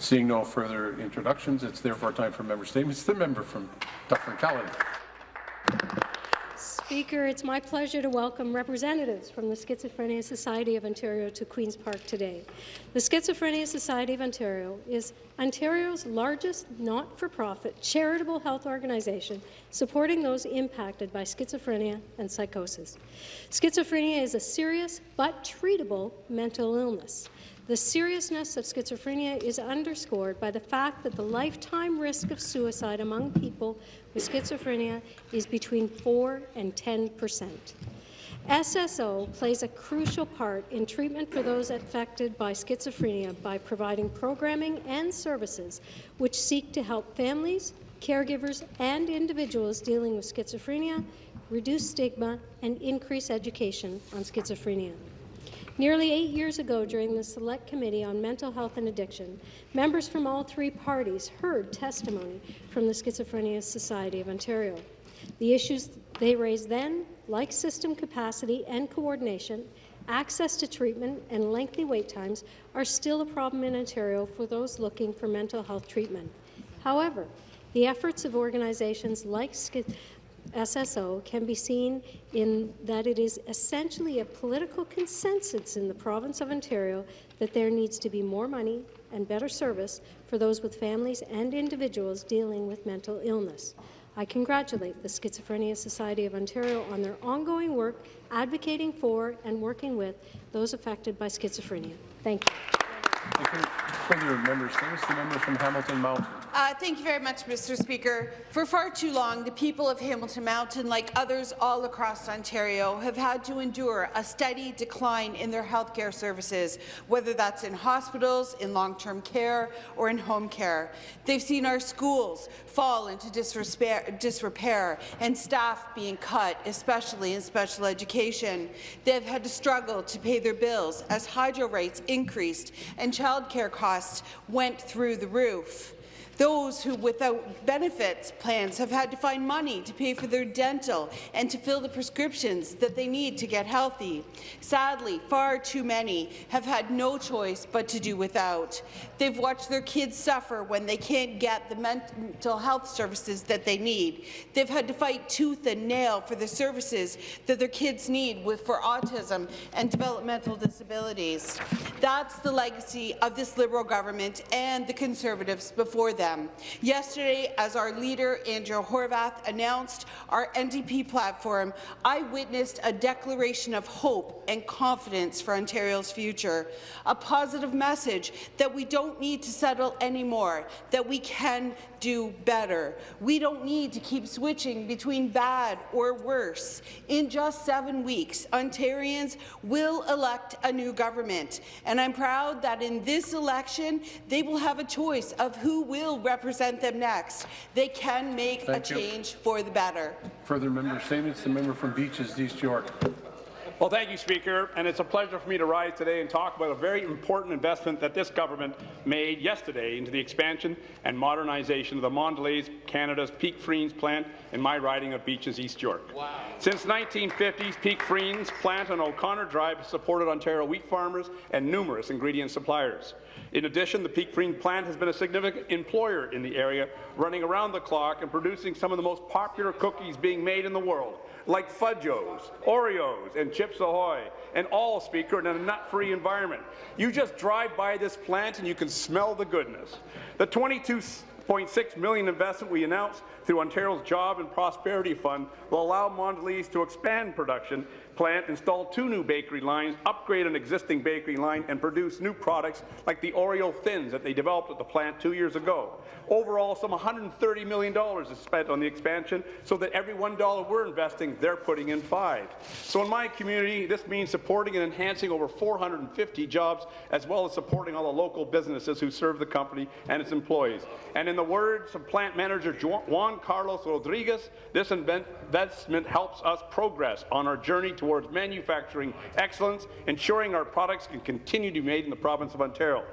Seeing no further introductions, it's therefore time for member statements. The member from Dufferin-Caledon. Speaker, it's my pleasure to welcome representatives from the Schizophrenia Society of Ontario to Queen's Park today. The Schizophrenia Society of Ontario is Ontario's largest not-for-profit charitable health organization supporting those impacted by schizophrenia and psychosis. Schizophrenia is a serious but treatable mental illness. The seriousness of schizophrenia is underscored by the fact that the lifetime risk of suicide among people with schizophrenia is between 4 and 10 percent. SSO plays a crucial part in treatment for those affected by schizophrenia by providing programming and services which seek to help families, caregivers and individuals dealing with schizophrenia reduce stigma and increase education on schizophrenia. Nearly eight years ago, during the Select Committee on Mental Health and Addiction, members from all three parties heard testimony from the Schizophrenia Society of Ontario. The issues they raised then, like system capacity and coordination, access to treatment and lengthy wait times, are still a problem in Ontario for those looking for mental health treatment. However, the efforts of organizations like SSO can be seen in that it is essentially a political consensus in the province of Ontario that there needs to be more money and better service for those with families and individuals dealing with mental illness. I congratulate the Schizophrenia Society of Ontario on their ongoing work advocating for and working with those affected by schizophrenia. Thank you. Thank you. Further members, the member from Hamilton Mountain. Uh, thank you very much, Mr. Speaker. For far too long, the people of Hamilton Mountain, like others all across Ontario, have had to endure a steady decline in their health care services, whether that's in hospitals, in long-term care, or in home care. They've seen our schools fall into disrepair and staff being cut, especially in special education. They've had to struggle to pay their bills as hydro rates increased and childcare costs went through the roof. Those who, without benefits plans, have had to find money to pay for their dental and to fill the prescriptions that they need to get healthy. Sadly, far too many have had no choice but to do without. They've watched their kids suffer when they can't get the mental health services that they need. They've had to fight tooth and nail for the services that their kids need with, for autism and developmental disabilities. That's the legacy of this Liberal government and the Conservatives before them them. Yesterday, as our leader, Andrea Horwath, announced our NDP platform, I witnessed a declaration of hope and confidence for Ontario's future, a positive message that we don't need to settle anymore, that we can do better. We don't need to keep switching between bad or worse. In just seven weeks, Ontarians will elect a new government, and I'm proud that in this election, they will have a choice of who will represent them next. They can make Thank a you. change for the better. Further member statements. The member from Beaches, East York. Well, thank you, Speaker, and it's a pleasure for me to rise today and talk about a very important investment that this government made yesterday into the expansion and modernization of the Mondelez, Canada's Peek Freans plant in my riding of Beaches, East York. Wow. Since 1950s, Peek Freans plant on O'Connor Drive has supported Ontario wheat farmers and numerous ingredient suppliers. In addition, the Peek Freans plant has been a significant employer in the area, running around the clock and producing some of the most popular cookies being made in the world, like Fudgee-Os, Oreos, and Chips Ahoy, and all, Speaker, in a nut-free environment. You just drive by this plant and you can smell the goodness. The 22.6 million investment we announced through Ontario's Job and Prosperity Fund will allow Mondelez to expand production plant, install two new bakery lines, upgrade an existing bakery line, and produce new products like the Oreo Thins that they developed at the plant two years ago. Overall, some $130 million is spent on the expansion, so that every $1 we're investing, they're putting in five. So in my community, this means supporting and enhancing over 450 jobs, as well as supporting all the local businesses who serve the company and its employees. And in the words of plant manager Juan Carlos Rodriguez, this investment helps us progress on our journey towards towards manufacturing excellence, ensuring our products can continue to be made in the province of Ontario.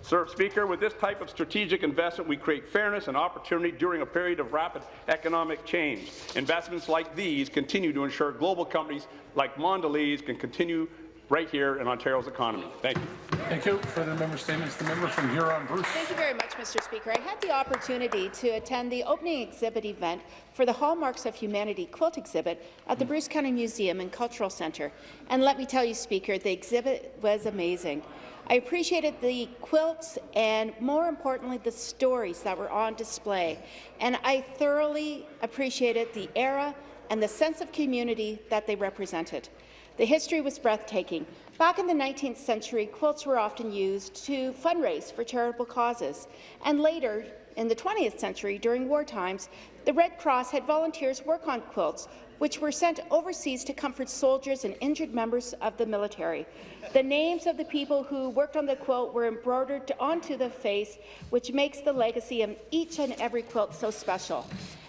Sir Speaker, with this type of strategic investment, we create fairness and opportunity during a period of rapid economic change. Investments like these continue to ensure global companies like Mondelez can continue right here in Ontario's economy. Thank you. Thank you. Further member statements. The member from Huron-Bruce. Thank you very much, Mr. Speaker. I had the opportunity to attend the opening exhibit event for the Hallmarks of Humanity quilt exhibit at the hmm. Bruce County Museum and Cultural Centre. And let me tell you, Speaker, the exhibit was amazing. I appreciated the quilts and, more importantly, the stories that were on display. And I thoroughly appreciated the era and the sense of community that they represented. The history was breathtaking. Back in the 19th century, quilts were often used to fundraise for charitable causes. And later, in the 20th century, during war times, the Red Cross had volunteers work on quilts, which were sent overseas to comfort soldiers and injured members of the military. The names of the people who worked on the quilt were embroidered onto the face, which makes the legacy of each and every quilt so special.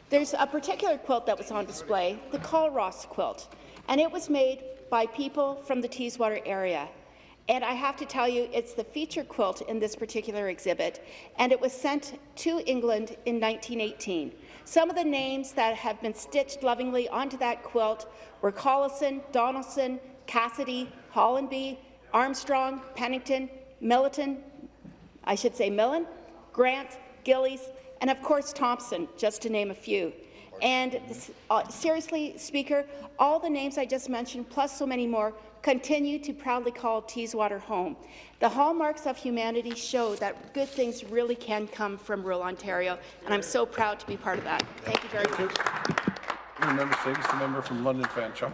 There's a particular quilt that was on display, the Culross quilt, and it was made by people from the Teeswater area. And I have to tell you, it's the feature quilt in this particular exhibit, and it was sent to England in 1918. Some of the names that have been stitched lovingly onto that quilt were Collison, Donaldson, Cassidy, Hollandby, Armstrong, Pennington, Milliton, I should say Millen, Grant, Gillies, and of course Thompson, just to name a few. And uh, seriously, Speaker, all the names I just mentioned, plus so many more, continue to proudly call Teeswater home. The hallmarks of humanity show that good things really can come from rural Ontario, and I'm so proud to be part of that. Thank you very much. Further member. The member from London Fanshawe.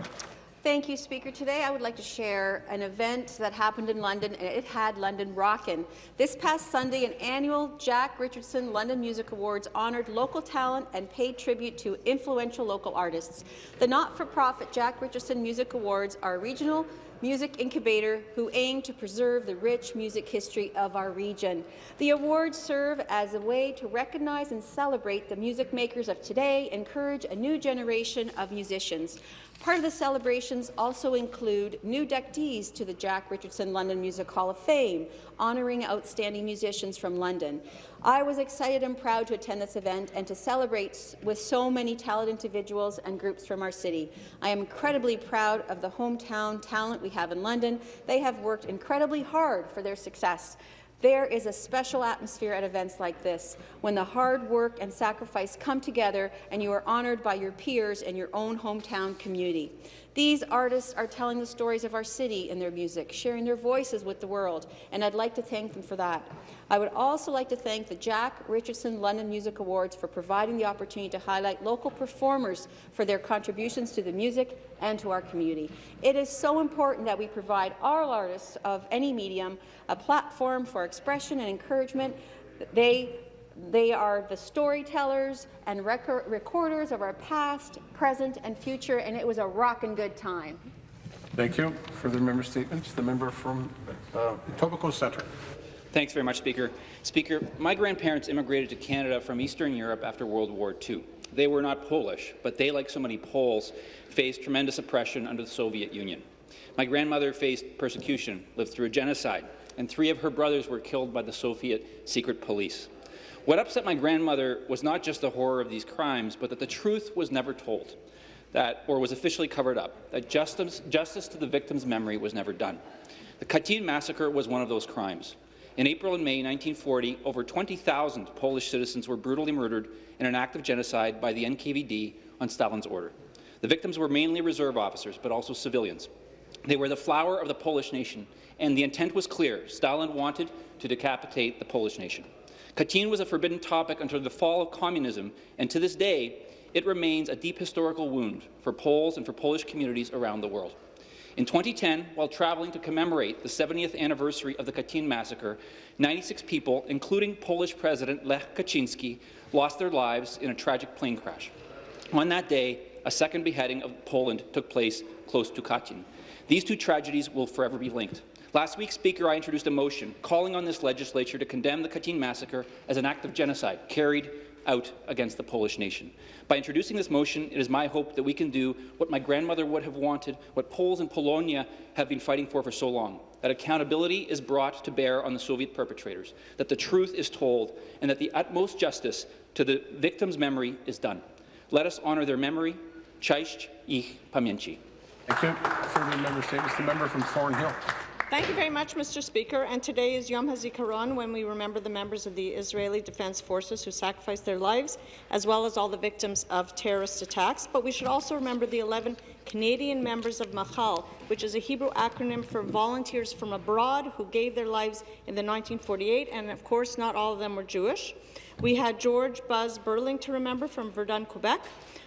Thank you, Speaker. Today I would like to share an event that happened in London, and it had London rockin'. This past Sunday, an annual Jack Richardson London Music Awards honoured local talent and paid tribute to influential local artists. The not-for-profit Jack Richardson Music Awards are regional music incubator who aim to preserve the rich music history of our region. The awards serve as a way to recognize and celebrate the music makers of today, encourage a new generation of musicians. Part of the celebrations also include new inductees to the Jack Richardson London Music Hall of Fame, honouring outstanding musicians from London. I was excited and proud to attend this event and to celebrate with so many talented individuals and groups from our city. I am incredibly proud of the hometown talent we have in London. They have worked incredibly hard for their success. There is a special atmosphere at events like this, when the hard work and sacrifice come together and you are honoured by your peers and your own hometown community. These artists are telling the stories of our city in their music, sharing their voices with the world, and I'd like to thank them for that. I would also like to thank the Jack Richardson London Music Awards for providing the opportunity to highlight local performers for their contributions to the music and to our community. It is so important that we provide all artists of any medium a platform for expression and encouragement. They they are the storytellers and record recorders of our past, present, and future, and it was a rockin' good time. Thank you. Further member statements. The member from uh, Etobicoke Centre. Thanks very much, Speaker. Speaker, my grandparents immigrated to Canada from Eastern Europe after World War II. They were not Polish, but they, like so many Poles, faced tremendous oppression under the Soviet Union. My grandmother faced persecution, lived through a genocide, and three of her brothers were killed by the Soviet secret police. What upset my grandmother was not just the horror of these crimes, but that the truth was never told, that, or was officially covered up, that justice, justice to the victim's memory was never done. The Katyn massacre was one of those crimes. In April and May 1940, over 20,000 Polish citizens were brutally murdered in an act of genocide by the NKVD on Stalin's order. The victims were mainly reserve officers, but also civilians. They were the flower of the Polish nation, and the intent was clear. Stalin wanted to decapitate the Polish nation. Katyn was a forbidden topic until the fall of communism, and to this day, it remains a deep historical wound for Poles and for Polish communities around the world. In 2010, while traveling to commemorate the 70th anniversary of the Katyn massacre, 96 people, including Polish President Lech Kaczynski, lost their lives in a tragic plane crash. On that day, a second beheading of Poland took place close to Katyn. These two tragedies will forever be linked. Last week, Speaker, I introduced a motion calling on this legislature to condemn the Katyn massacre as an act of genocide carried out against the Polish nation. By introducing this motion, it is my hope that we can do what my grandmother would have wanted, what Poles in Polonia have been fighting for for so long, that accountability is brought to bear on the Soviet perpetrators, that the truth is told, and that the utmost justice to the victim's memory is done. Let us honour their memory. Cześć ich pamięci. Thank you. Member. The member from Thornhill. Thank you very much, Mr. Speaker. And today is Yom HaZikaron, when we remember the members of the Israeli Defense Forces who sacrificed their lives, as well as all the victims of terrorist attacks. But we should also remember the 11 Canadian members of Machal, which is a Hebrew acronym for Volunteers from Abroad, who gave their lives in the 1948, and of course, not all of them were Jewish. We had George Buzz Beurling to remember from Verdun, Quebec,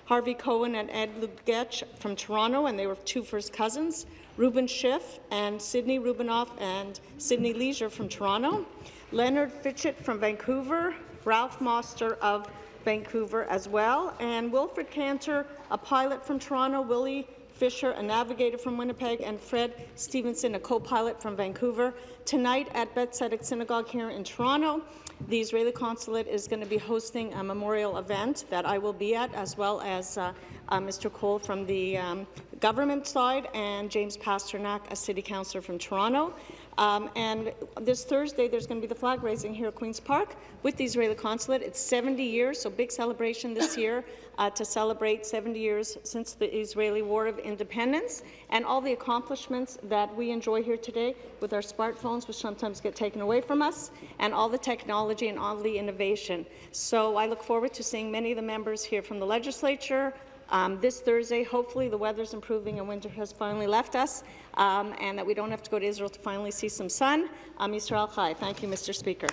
Harvey Cohen and Ed Lugetch from Toronto, and they were two first cousins. Ruben Schiff and Sidney Rubinoff and Sidney Leisure from Toronto. Leonard Fitchett from Vancouver. Ralph Moster of Vancouver as well. And Wilfred Cantor, a pilot from Toronto. Willie Fisher, a navigator from Winnipeg, and Fred Stevenson, a co-pilot from Vancouver. Tonight at Beth Synagogue here in Toronto, the Israeli consulate is going to be hosting a memorial event that I will be at, as well as uh, uh, Mr. Cole from the um, government side and James Pasternak, a city councillor from Toronto. Um, and this Thursday, there's going to be the flag raising here at Queen's Park with the Israeli consulate. It's 70 years, so big celebration this year uh, to celebrate 70 years since the Israeli War of Independence and all the accomplishments that we enjoy here today with our smartphones, which sometimes get taken away from us, and all the technology and all the innovation. So I look forward to seeing many of the members here from the legislature, um, this Thursday. Hopefully the weather's improving and winter has finally left us um, and that we don't have to go to Israel to finally see some sun. Um, Yisrael Chai. Thank you, Mr. Speaker.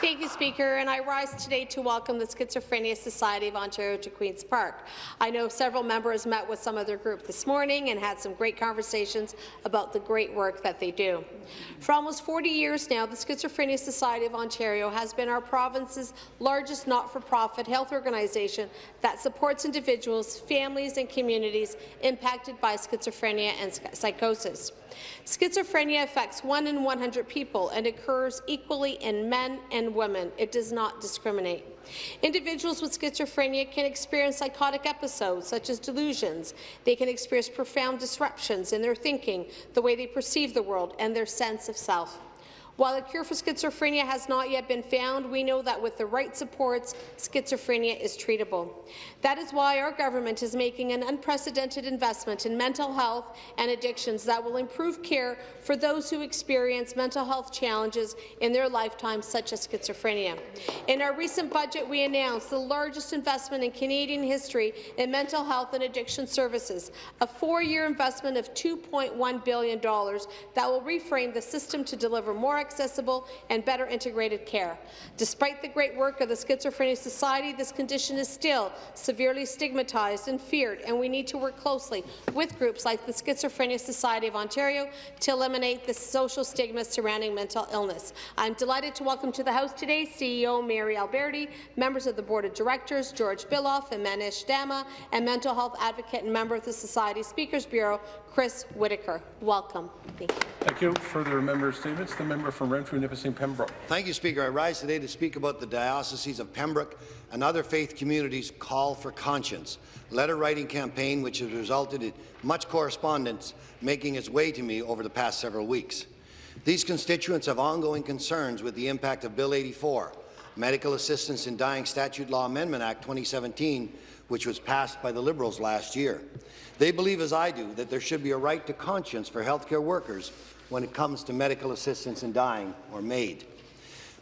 Thank you. Speaker, and I rise today to welcome the Schizophrenia Society of Ontario to Queen's Park. I know several members met with some of their group this morning and had some great conversations about the great work that they do. For almost 40 years now, the Schizophrenia Society of Ontario has been our province's largest not-for-profit health organization that supports individuals, families and communities impacted by schizophrenia and psychosis. Schizophrenia affects 1 in 100 people and occurs equally in men and women. It does not discriminate. Individuals with schizophrenia can experience psychotic episodes, such as delusions. They can experience profound disruptions in their thinking, the way they perceive the world, and their sense of self. While a cure for schizophrenia has not yet been found, we know that with the right supports, schizophrenia is treatable. That is why our government is making an unprecedented investment in mental health and addictions that will improve care for those who experience mental health challenges in their lifetime, such as schizophrenia. In our recent budget, we announced the largest investment in Canadian history in mental health and addiction services, a four-year investment of $2.1 billion that will reframe the system to deliver more accessible and better integrated care. Despite the great work of the Schizophrenia Society, this condition is still severely stigmatized and feared, and we need to work closely with groups like the Schizophrenia Society of Ontario to eliminate the social stigma surrounding mental illness. I'm delighted to welcome to the House today CEO Mary Alberti, members of the Board of Directors George Biloff and Manish Dama, and mental health advocate and member of the Society Speakers Bureau Chris Whitaker. Welcome. Thank you. Thank you. Further member statements. The member from Renfrew, Nipissing, Pembroke. Thank you, Speaker. I rise today to speak about the dioceses of Pembroke and other faith communities' call for conscience letter-writing campaign which has resulted in much correspondence making its way to me over the past several weeks. These constituents have ongoing concerns with the impact of Bill 84, Medical Assistance in Dying Statute Law Amendment Act 2017, which was passed by the Liberals last year. They believe, as I do, that there should be a right to conscience for healthcare workers when it comes to medical assistance in dying or MAID,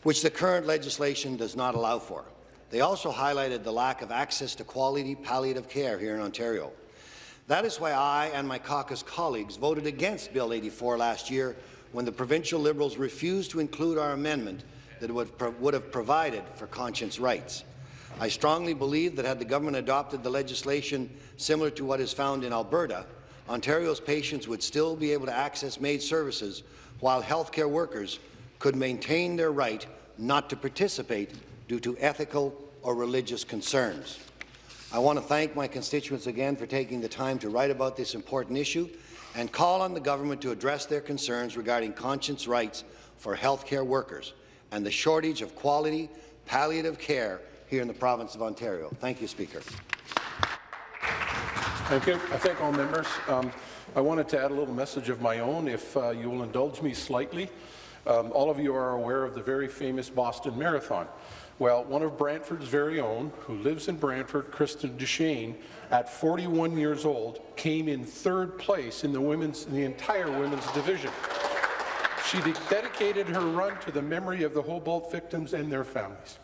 which the current legislation does not allow for. They also highlighted the lack of access to quality palliative care here in Ontario. That is why I and my caucus colleagues voted against Bill 84 last year when the provincial Liberals refused to include our amendment that would, would have provided for conscience rights. I strongly believe that had the government adopted the legislation similar to what is found in Alberta, Ontario's patients would still be able to access MAID services while healthcare workers could maintain their right not to participate due to ethical or religious concerns. I want to thank my constituents again for taking the time to write about this important issue and call on the government to address their concerns regarding conscience rights for healthcare workers and the shortage of quality palliative care here in the province of Ontario. Thank you, Speaker. Thank you. I thank all members. Um, I wanted to add a little message of my own, if uh, you will indulge me slightly. Um, all of you are aware of the very famous Boston Marathon. Well, one of Brantford's very own, who lives in Brantford, Kristen DuChene, at 41 years old, came in third place in the women's, in the entire women's division. She de dedicated her run to the memory of the Humboldt victims and their families.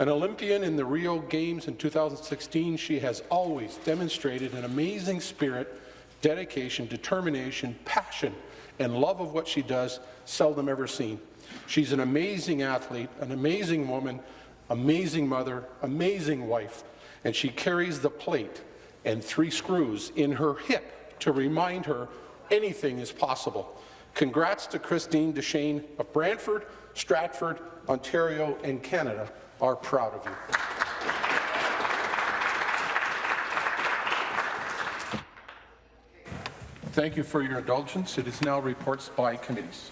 An Olympian in the Rio Games in 2016, she has always demonstrated an amazing spirit, dedication, determination, passion, and love of what she does, seldom ever seen. She's an amazing athlete, an amazing woman, amazing mother, amazing wife, and she carries the plate and three screws in her hip to remind her anything is possible. Congrats to Christine DuChene of Brantford, Stratford, Ontario, and Canada are proud of you. Thank you for your indulgence. It is now reports by committees.